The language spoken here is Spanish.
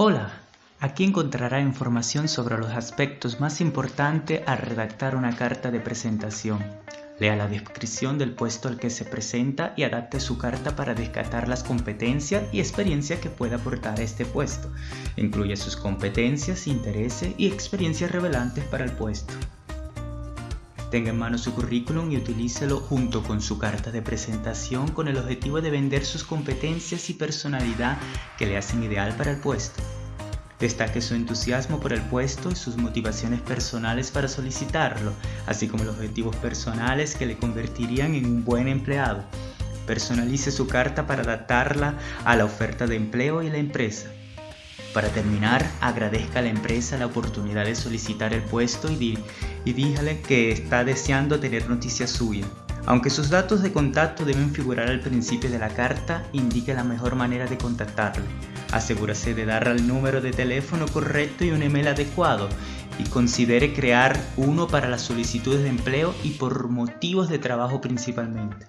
Hola, aquí encontrará información sobre los aspectos más importantes al redactar una carta de presentación. Lea la descripción del puesto al que se presenta y adapte su carta para descartar las competencias y experiencia que pueda aportar a este puesto. Incluye sus competencias, intereses y experiencias revelantes para el puesto. Tenga en mano su currículum y utilícelo junto con su carta de presentación con el objetivo de vender sus competencias y personalidad que le hacen ideal para el puesto. Destaque su entusiasmo por el puesto y sus motivaciones personales para solicitarlo, así como los objetivos personales que le convertirían en un buen empleado. Personalice su carta para adaptarla a la oferta de empleo y la empresa. Para terminar, agradezca a la empresa la oportunidad de solicitar el puesto y, díjale que está deseando tener noticias suyas. Aunque sus datos de contacto deben figurar al principio de la carta, indique la mejor manera de contactarle. Asegúrese de dar al número de teléfono correcto y un email adecuado y considere crear uno para las solicitudes de empleo y por motivos de trabajo principalmente.